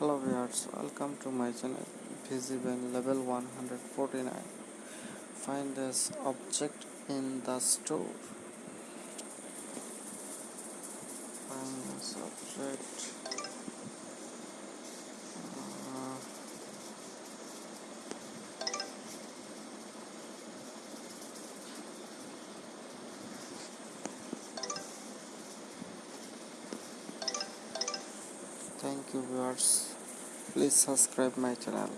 hello viewers welcome to my channel visible level 149 find this object in the store. Find this object uh, thank you viewers please subscribe my channel